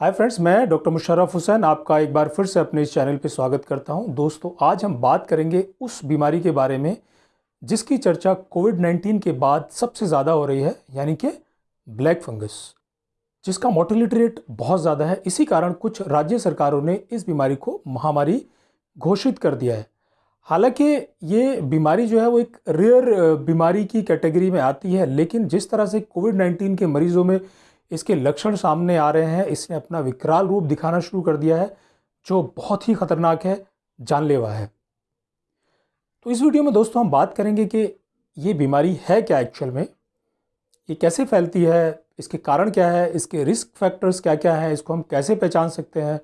हाय friends मैं doctor Musharraf Hussain आपका एक बार फिर से अपने इस चैनल पर स्वागत करता हूँ। दोस्तों, आज हम बात करेंगे उस बीमारी के बारे में जिसकी चर्चा कोविड 19 के बाद सबसे ज़्यादा हो रही है, यानी कि ब्लैक फंगस, जिसका मोर्टेलिटी रेट बहुत ज़्यादा है। इसी कारण कुछ राज्य सरकारों ने इस बीमारी को महामारी घोषित कर दिया है। हालाँकि ये बीमारी जो है वो एक रेयर बीमारी की कैटेगरी में आती है, लेकिन जिस तरह से कोविड 19 के मरीजों में इसके लक्षण सामने आ रहे हैं, इसने अपना विकराल रूप दिखाना शुरू कर दिया है, जो बहुत ही खतरनाक है, जानलेवा है। तो इस वीडियो में दोस्तों हम बात करेंगे कि ये बीमारी है क्या एक्चुअल में? ये कैसे फैलती है? इसके कारण क्या है? इसके रिस्क फैक्टर्स क्या क्या हैं? इसको हम कैसे पहचान सकते हैं?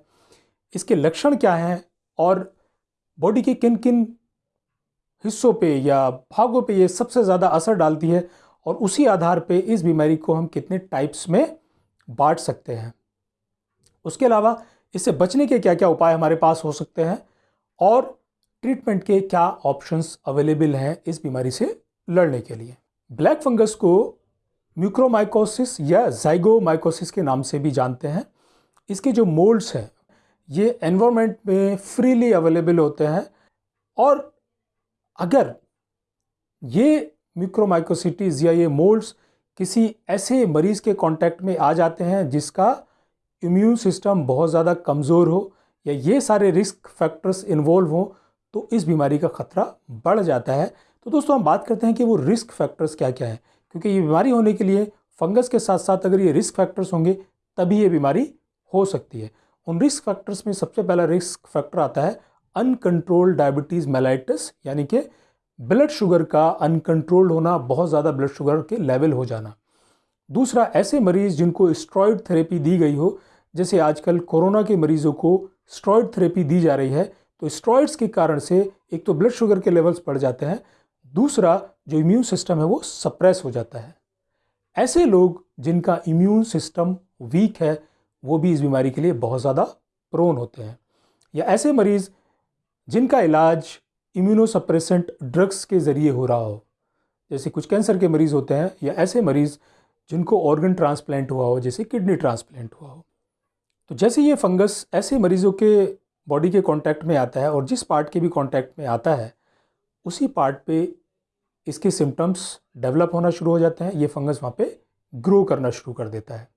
इसके लक्षण क्या हैं? और बॉडी के किन किन हिस्सों पे या भागों पे ये सबसे ज़्यादा असर डालती है और उसी आधार पे इस बीमारी को हम कितने टाइप्स में बांट सकते हैं। उसके अलावा इससे बचने के क्या क्या उपाय हमारे पास हो सकते हैं और ट्रीटमेंट के क्या ऑप्शंस अवेलेबल हैं इस बीमारी से लड़ने के लिए। ब्लैक फंगस को म्यूक्रोमाइकोसिस या जाइगोमाइकोसिस के नाम से भी जानते हैं। इसके जो मोल्ड्स हैं ये एनवायरनमेंट में फ्रीली अवेलेबल होते हैं। और अगर ये मिक्रोमाइकोसिटीज़ या ये मोल्ड्स किसी ऐसे मरीज़ के कांटेक्ट में आ जाते हैं जिसका इम्यून सिस्टम बहुत ज़्यादा कमज़ोर हो या ये सारे रिस्क फैक्टर्स इन्वॉल्व हों तो इस बीमारी का ख़तरा बढ़ जाता है। तो दोस्तों, हम बात करते हैं कि वो रिस्क फैक्टर्स क्या क्या है। क्योंकि ये बीमारी होने के लिए फंगस के साथ साथ अगर ये रिस्क फैक्टर्स होंगे, तभी ये बीमारी हो सकती है। उन रिस्क फैक्टर्स में सबसे पहला रिस्क फैक्टर आता है अनकंट्रोल्ड डायबिटीज़ मेलाइटिस यानी कि ब्लड शुगर का अनकंट्रोल्ड होना, बहुत ज़्यादा ब्लड शुगर के लेवल हो जाना। दूसरा, ऐसे मरीज़ जिनको स्ट्रॉयड थेरेपी दी गई हो, जैसे आजकल कोरोना के मरीज़ों को स्ट्रॉयड थेरेपी दी जा रही है तो स्ट्रॉयड्स के कारण से एक तो ब्लड शुगर के लेवल्स बढ़ जाते हैं, दूसरा, जो इम्यून सिस्टम है वो सप्रेस हो जाता है। ऐसे लोग जिनका इम्यून सिस्टम वीक है वो भी इस बीमारी के लिए बहुत ज़्यादा प्रोन होते हैं। या ऐसे मरीज़ जिनका इलाज इम्यूनोसप्रेसेंट ड्रग्स के ज़रिए हो रहा हो, जैसे कुछ कैंसर के मरीज़ होते हैं, या ऐसे मरीज़ जिनको ऑर्गन ट्रांसप्लांट हुआ हो, जैसे किडनी ट्रांसप्लांट हुआ हो। तो जैसे ये फंगस ऐसे मरीज़ों के बॉडी के कांटेक्ट में आता है और जिस पार्ट के भी कांटेक्ट में आता है, उसी पार्ट पे इसके सिम्टम्स डेवलप होना शुरू हो जाते हैं, ये फंगस वहाँ पे ग्रो करना शुरू कर देता है।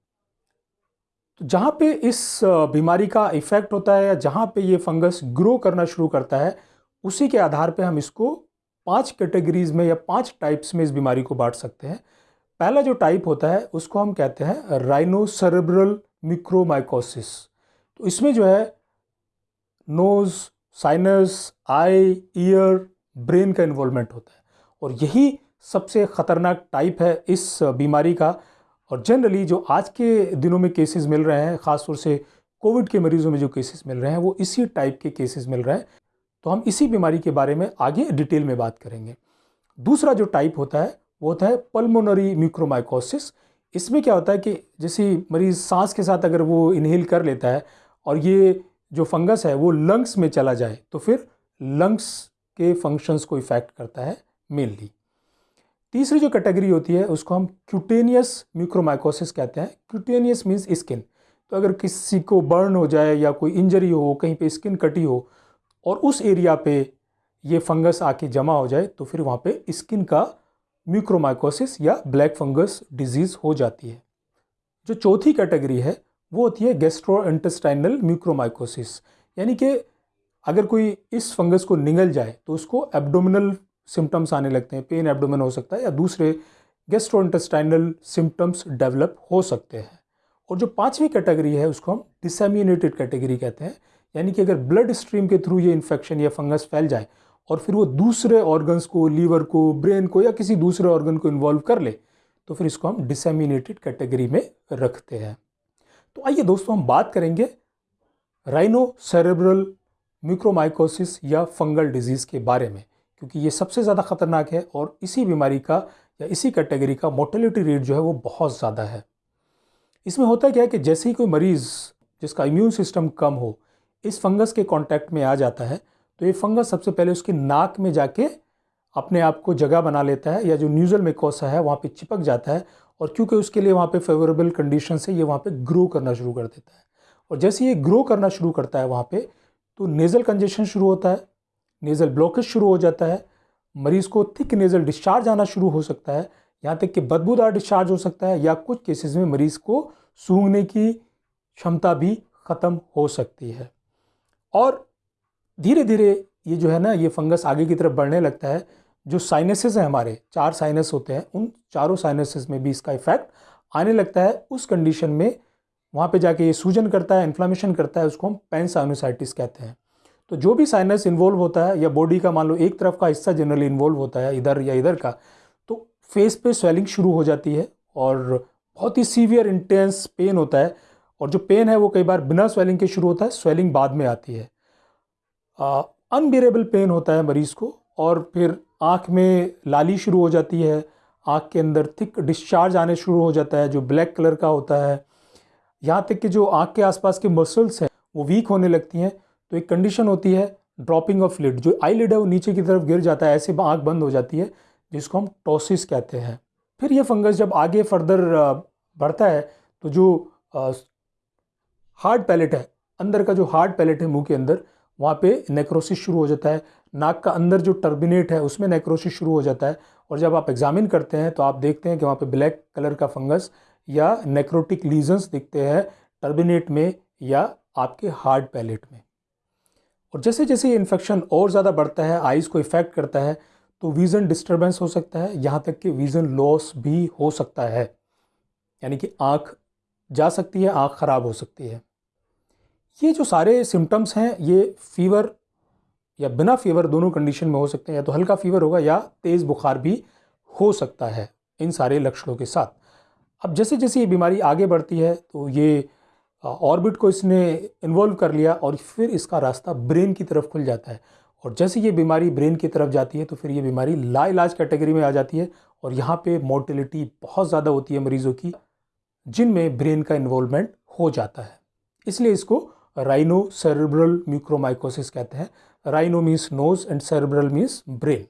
तो जहाँ पे इस बीमारी का इफ़ेक्ट होता है या जहाँ पे ये फंगस ग्रो करना शुरू करता है, उसी के आधार पे हम इसको पाँच कैटेगरीज में या पाँच टाइप्स में इस बीमारी को बांट सकते हैं। पहला जो टाइप होता है, उसको हम कहते हैं राइनोसेरेब्रल मिक्रोमाइकोसिस तो इसमें जो है nose sinus eye ear brain का इन्वॉल्वमेंट होता है। और यही सबसे ख़तरनाक टाइप है इस बीमारी का। और जनरली जो आज के दिनों में केसेस मिल रहे हैं, ख़ासतौर से कोविड के मरीज़ों में जो केसेस मिल रहे हैं, वो इसी टाइप के केसेस मिल रहे हैं। तो हम इसी बीमारी के बारे में आगे डिटेल में बात करेंगे। दूसरा जो टाइप होता है, वो होता है पल्मोनरी म्यूक्रोमाइकोसिस इसमें क्या होता है कि जैसे मरीज़ सांस के साथ अगर वो इनहेल कर लेता है और ये जो फंगस है, वो लंग्स में चला जाए तो फिर लंग्स के फ़ंक्शंस को इफ़ेक्ट करता है मेनली तीसरी जो कैटेगरी होती है, उसको हम क्यूटेनियस म्यूक्रोमाइकोसिस कहते हैं। क्यूटेनियस मीन्स स्किन तो अगर किसी को बर्न हो जाए या कोई इंजरी हो, कहीं पे स्किन कटी हो और उस एरिया पे ये फंगस आके जमा हो जाए तो फिर वहाँ पे स्किन का म्यूक्रोमाइकोसिस या ब्लैक फंगस डिज़ीज़ हो जाती है। जो चौथी कैटेगरी है, वो होती है गेस्ट्रो इंटेस्टाइनल म्यूक्रोमाइकोसिस यानी कि अगर कोई इस फंगस को निगल जाए तो उसको एब्डोमिनल सिम्टम्स आने लगते हैं पेन एब्डोमिन हो सकता है या दूसरे गेस्ट्रो इंटेस्टाइनल सिम्टम्स डेवलप हो सकते हैं। और जो पांचवी कैटेगरी है, उसको हम डिसमिनेटेड कैटेगरी कहते हैं, यानी कि अगर ब्लड स्ट्रीम के थ्रू ये इन्फेक्शन या फंगस फैल जाए और फिर वो दूसरे ऑर्गन्स को लीवर को ब्रेन को या किसी दूसरे ऑर्गन को इन्वॉल्व कर ले तो फिर इसको हम डिसमिनेटेड कैटेगरी में रखते हैं। तो आइए दोस्तों, हम बात करेंगे राइनो सेरेब्रल म्यूक्रोमाइकोसिस या फंगल डिज़ीज़ के बारे में। क्योंकि ये सबसे ज़्यादा ख़तरनाक है और इसी बीमारी का या इसी कैटेगरी का मोर्टेलिटी रेट जो है वो बहुत ज़्यादा है। इसमें होता क्या है कि जैसे ही कोई मरीज़ जिसका इम्यून सिस्टम कम हो, इस फंगस के कांटेक्ट में आ जाता है तो ये फंगस सबसे पहले उसके नाक में जाके अपने आप को जगह बना लेता है या जो न्यूजल मेकोसा है वहाँ पे चिपक जाता है और क्योंकि उसके लिए वहाँ पे फेवरेबल कंडीशन है ये वहाँ पे ग्रो करना शुरू कर देता है। और जैसे ये ग्रो करना शुरू करता है वहाँ पे तो नेज़ल कंजेशन शुरू होता है नेज़ल ब्लॉकेज शुरू हो जाता है। मरीज़ को थिक नेज़ल डिस्चार्ज आना शुरू हो सकता है, यहाँ तक कि बदबूदार डिस्चार्ज हो सकता है या कुछ केसेस में मरीज़ को सूंघने की क्षमता भी ख़त्म हो सकती है। और धीरे धीरे ये जो है ना, ये फंगस आगे की तरफ़ बढ़ने लगता है। जो साइनसेस हैं हमारे, चार साइनस होते हैं, उन चारों साइनसेस में भी इसका इफ़ेक्ट आने लगता है। उस कंडीशन में वहाँ पे जाके ये सूजन करता है इन्फ्लामेशन करता है, उसको हम पेंसाइनोसाइटिस कहते हैं। तो जो भी साइनस इन्वॉल्व होता है या बॉडी का मान लो, एक तरफ़ का हिस्सा जनरली इन्वॉल्व होता है, इधर या इधर का तो फेस पे स्वेलिंग शुरू हो जाती है और बहुत ही सीवियर इंटेंस पेन होता है और जो पेन है वो कई बार बिना स्वेलिंग के शुरू होता है स्वेलिंग बाद में आती है। अनबियरेबल पेन होता है मरीज़ को और फिर आँख में लाली शुरू हो जाती है, आँख के अंदर थिक डिस्चार्ज आने शुरू हो जाता है, जो ब्लैक कलर का होता है, यहाँ तक कि जो आँख के आसपास के मसल्स हैं, वो वीक होने लगती हैं तो एक कंडीशन होती है ड्रॉपिंग ऑफ़ लिड जो आई लिड है, वो नीचे की तरफ़ गिर जाता है, ऐसे आँख बंद हो जाती है, जिसको हम टोसिस कहते हैं। फिर ये फंगस जब आगे फर्दर बढ़ता है तो जो हार्ड पैलेट है, अंदर का जो हार्ड पैलेट है मुँह के अंदर, वहाँ पे नेक्रोसिस शुरू हो जाता है। नाक का अंदर जो टर्बिनेट है, उसमें नेक्रोसिस शुरू हो जाता है। और जब आप एग्जामिन करते हैं तो आप देखते हैं कि वहाँ पे ब्लैक कलर का फंगस या नेक्रोटिक लीजन्स दिखते हैं टर्बिनेट में या आपके हार्ड पैलेट में। और जैसे जैसे ये इन्फेक्शन और ज़्यादा बढ़ता है आइज़ को इफ़ेक्ट करता है तो विज़न डिस्टर्बेंस हो सकता है। यहाँ तक कि विज़न लॉस भी हो सकता है। यानी कि आँख जा सकती है, आँख ख़राब हो सकती है। ये जो सारे सिम्टम्स हैं, ये फीवर या बिना फीवर दोनों कंडीशन में हो सकते हैं। या तो हल्का फीवर होगा या तेज़ बुखार भी हो सकता है इन सारे लक्षणों के साथ। अब जैसे जैसे ये बीमारी आगे बढ़ती है तो ये ऑर्बिट को इसने इन्वॉल्व कर लिया और फिर इसका रास्ता ब्रेन की तरफ़ खुल जाता है। और जैसे ये बीमारी ब्रेन की तरफ़ जाती है तो फिर ये बीमारी ला इलाज कैटेगरी में आ जाती है और यहाँ पे मोर्टिलिटी बहुत ज़्यादा होती है मरीज़ों की, जिनमें ब्रेन का इन्वॉल्वमेंट हो जाता है। इसलिए इसको राइनो सेरेब्रल म्यूक्रोमाइकोसिस कहते हैं। Rhino means nose and cerebral means brain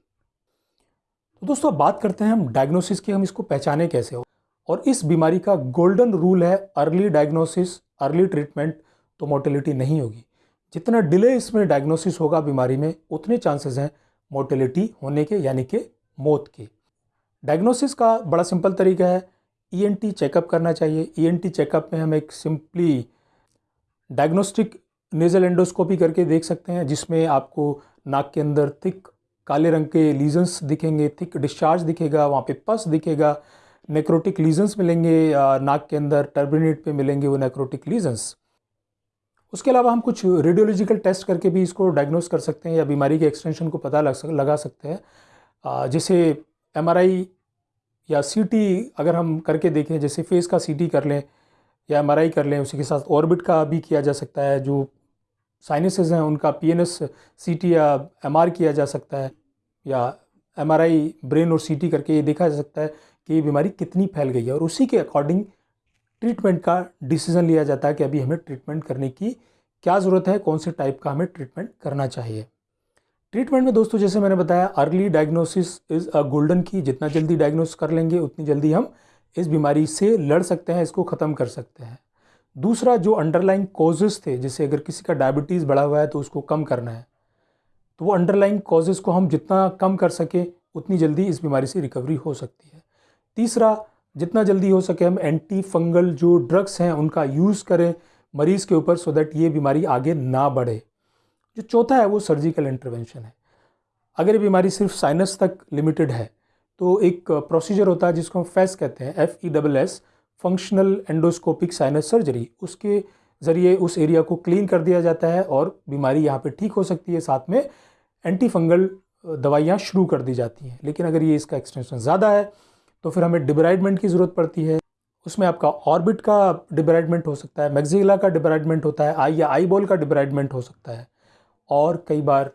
तो दोस्तों बात करते हैं हम डायग्नोसिस की, हम इसको पहचाने कैसे हो। और इस बीमारी का गोल्डन रूल है अर्ली डायग्नोसिस अर्ली ट्रीटमेंट तो मोर्टेलिटी नहीं होगी। जितना डिले इसमें डायग्नोसिस होगा बीमारी में, उतने चांसेस हैं मोर्टेलिटी होने के, यानी कि मौत के। डायग्नोसिस का बड़ा सिंपल तरीका है ईएनटी e चेकअप करना चाहिए। ईएनटी e चेकअप में हम एक सिंपली डायग्नोस्टिक नेजल एंडोस्कोपी करके देख सकते हैं, जिसमें आपको नाक के अंदर थिक काले रंग के लीजन्स दिखेंगे थिक डिस्चार्ज दिखेगा, वहाँ पे पस दिखेगा नेक्रोटिक लीजन्स मिलेंगे नाक के अंदर टर्बिनेट पे मिलेंगे वो नेक्रोटिक लीजन्स उसके अलावा हम कुछ रेडियोलॉजिकल टेस्ट करके भी इसको डायग्नोस कर सकते हैं या बीमारी के एक्सटेंशन को पता लग सक, लगा सकते हैं। जैसे एमआरआई या सीटी अगर हम करके देखें, जैसे फेस का सीटी कर लें या एमआरआई कर लें, उसी के साथ ऑर्बिट का भी किया जा सकता है, जो साइनसेस हैं, उनका पी एन एस सी या एमआर किया जा सकता है, या एमआरआई ब्रेन और सीटी करके ये देखा जा सकता है। कि ये बीमारी कितनी फैल गई है और उसी के अकॉर्डिंग ट्रीटमेंट का डिसीज़न लिया जाता है कि अभी हमें ट्रीटमेंट करने की क्या ज़रूरत है, कौन से टाइप का हमें ट्रीटमेंट करना चाहिए। ट्रीटमेंट में दोस्तों, जैसे मैंने बताया early diagnosis is a golden की जितना जल्दी डायग्नोस कर लेंगे, उतनी जल्दी हम इस बीमारी से लड़ सकते हैं, इसको ख़त्म कर सकते हैं। दूसरा, जो अंडरलाइन कॉजेज़ थे, जैसे अगर किसी का डायबिटीज़ बढ़ा हुआ है तो उसको कम करना है। तो वो अंडरलाइन कॉजेज़ को हम जितना कम कर सकें, उतनी जल्दी इस बीमारी से रिकवरी हो सकती है। तीसरा, जितना जल्दी हो सके हम एंटी फंगल जो ड्रग्स हैं उनका यूज़ करें मरीज़ के ऊपर सो दैट ये बीमारी आगे ना बढ़े। जो चौथा है वो सर्जिकल इंटरवेंशन है। अगर ये बीमारी सिर्फ़ साइनस तक लिमिटेड है तो एक प्रोसीजर होता है जिसको हम फैस कहते हैं F E double S functional endoscopic sinus surgery उसके ज़रिए उस एरिया को क्लीन कर दिया जाता है और बीमारी यहाँ पे ठीक हो सकती है। साथ में एंटी फंगल दवाइयाँ शुरू कर दी जाती हैं। लेकिन अगर ये इसका एक्सटेंशन ज़्यादा है तो फिर हमें डिब्राइडमेंट की ज़रूरत पड़ती है। उसमें आपका ऑर्बिट का डिब्राइडमेंट हो सकता है मैग्जिला का डिब्राइडमेंट होता है, आई या आई बॉल का डिब्राइडमेंट हो सकता है। और कई बार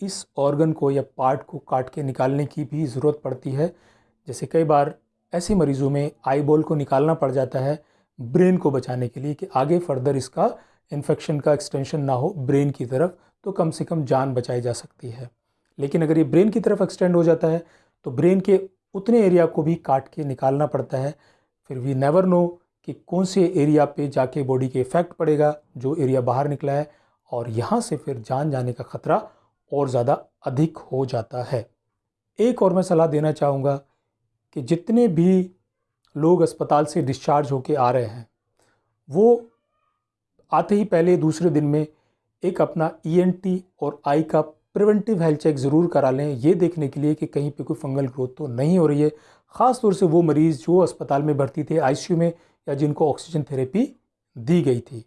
इस ऑर्गन को या पार्ट को काट के निकालने की भी ज़रूरत पड़ती है। जैसे कई बार ऐसे मरीज़ों में आई बॉल को निकालना पड़ जाता है ब्रेन को बचाने के लिए कि आगे फर्दर इसका इन्फेक्शन का एक्सटेंशन ना हो ब्रेन की तरफ़ तो कम से कम जान बचाई जा सकती है। लेकिन अगर ये ब्रेन की तरफ़ एक्सटेंड हो जाता है तो ब्रेन के उतने एरिया को भी काट के निकालना पड़ता है। फिर वी नेवर नो कि कौन से एरिया पे जाके बॉडी के इफ़ेक्ट पड़ेगा, जो एरिया बाहर निकला है, और यहाँ से फिर जान जाने का ख़तरा और ज़्यादा अधिक हो जाता है। एक और मैं सलाह देना चाहूँगा कि जितने भी लोग अस्पताल से डिस्चार्ज होके आ रहे हैं, वो आते ही पहले दूसरे दिन में एक अपना ईएनटी e और आई का प्रिवेंटिव हेल्थ चेक ज़रूर करा लें। ये देखने के लिए कि कहीं पे कोई फंगल ग्रोथ तो नहीं हो रही है। ख़ास तौर से वो मरीज़ जो अस्पताल में भर्ती थे आईसीयू में या जिनको ऑक्सीजन थेरेपी दी गई थी।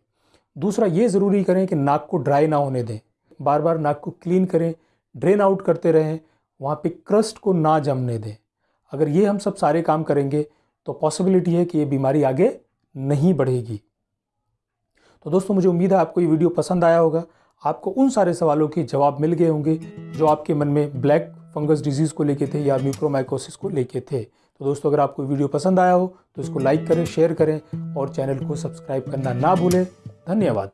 दूसरा ये ज़रूरी करें कि नाक को ड्राई ना होने दें। बार बार नाक को क्लीन करें, ड्रेन आउट करते रहें, वहाँ पे क्रस्ट को ना जमने दें। अगर ये हम सब सारे काम करेंगे तो पॉसिबिलिटी है कि ये बीमारी आगे नहीं बढ़ेगी। तो दोस्तों, मुझे उम्मीद है आपको ये वीडियो पसंद आया होगा। आपको उन सारे सवालों के जवाब मिल गए होंगे जो आपके मन में ब्लैक फंगस डिज़ीज़ को लेके थे या म्यूक्रोमाइकोसिस को लेके थे। तो दोस्तों, अगर आपको वीडियो पसंद आया हो तो इसको लाइक करें, शेयर करें और चैनल को सब्सक्राइब करना ना भूलें। धन्यवाद।